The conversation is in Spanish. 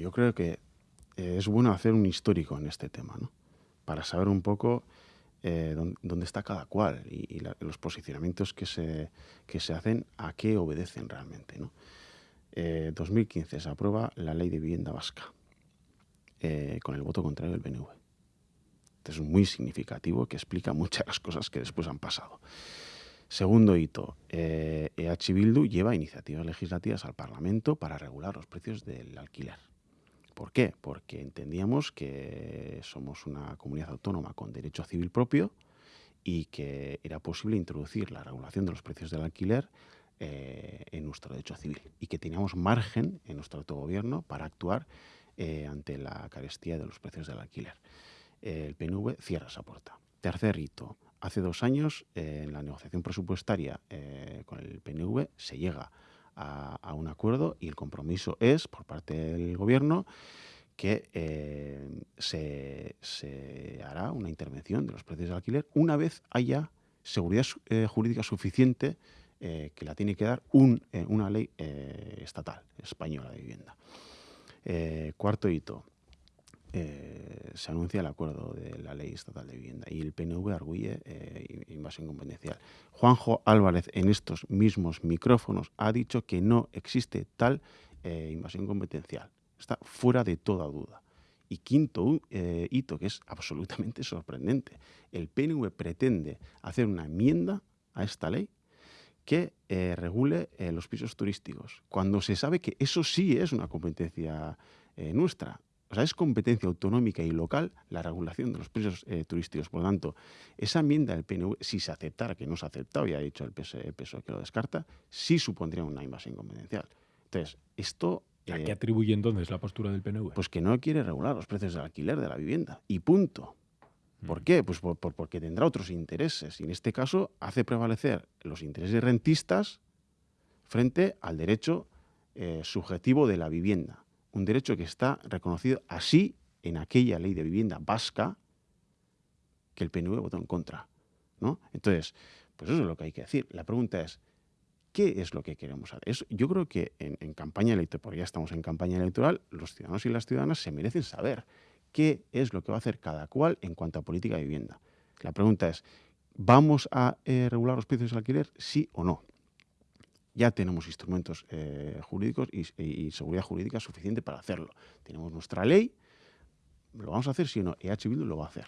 yo creo que eh, es bueno hacer un histórico en este tema, ¿no? Para saber un poco eh, dónde, está cada cual y, los posicionamientos que se, que se hacen, a qué obedecen realmente, ¿no? 2015 eh, se aprueba la ley de vivienda vasca con el voto contrario del PNV. es muy significativo que explica muchas de las cosas que después han pasado. Segundo hito, eh, EH Bildu lleva iniciativas legislativas al Parlamento para regular los precios del alquiler. ¿Por qué? Porque entendíamos que somos una comunidad autónoma con derecho civil propio y que era posible introducir la regulación de los precios del alquiler eh, en nuestro derecho civil y que teníamos margen en nuestro autogobierno para actuar eh, ante la carestía de los precios del alquiler. el PNV cierra esa puerta. Tercer hito, hace dos años, eh, en la negociación presupuestaria eh, con el PNV, se llega un acuerdo y el compromiso es, por parte del Gobierno, que eh, se, hará una intervención de los precios del alquiler una vez haya seguridad jurídica suficiente que la tiene que dar una ley estatal española de vivienda. cuarto hito, eh, se anuncia el acuerdo de la ley estatal de vivienda y el PNV arguye eh, invasión competencial. Juanjo Álvarez en estos mismos micrófonos ha dicho que no existe tal eh, invasión competencial. Está fuera de toda duda. Y quinto hito, que es absolutamente sorprendente, el PNV pretende hacer una enmienda a esta ley que regule los pisos turísticos, cuando se sabe que eso sí es una competencia nuestra. O sea, es competencia autonómica y local la regulación de los precios eh, turísticos. Por lo tanto, esa enmienda del PNV, si se aceptara, que no se ha aceptado, ya ha dicho el PSOE, que lo descarta, sí supondría una invasión competencial. Entonces, esto... ¿A qué eh, atribuye entonces la postura del PNV? Pues que no quiere regular los precios del alquiler de la vivienda. Y punto. ¿Por mm. qué? Pues porque tendrá otros intereses. Y en este caso hace prevalecer los intereses rentistas frente al derecho eh, subjetivo de la vivienda un derecho que está reconocido así en aquella ley de vivienda vasca que el PNV votó en contra. ¿no? Entonces, pues eso es lo que hay que decir. La pregunta es, ¿qué es lo que queremos hacer? yo creo que en, campaña electoral, porque ya estamos en campaña electoral, los ciudadanos y las ciudadanas se merecen saber qué es lo que va a hacer cada cual en cuanto a política de vivienda. La pregunta es, ¿vamos a eh, regular los precios del alquiler, sí o no? Ya tenemos instrumentos eh, jurídicos y, seguridad jurídica suficiente para hacerlo. Tenemos nuestra ley, ¿lo vamos a hacer? Si no, EH Bildu lo va a hacer.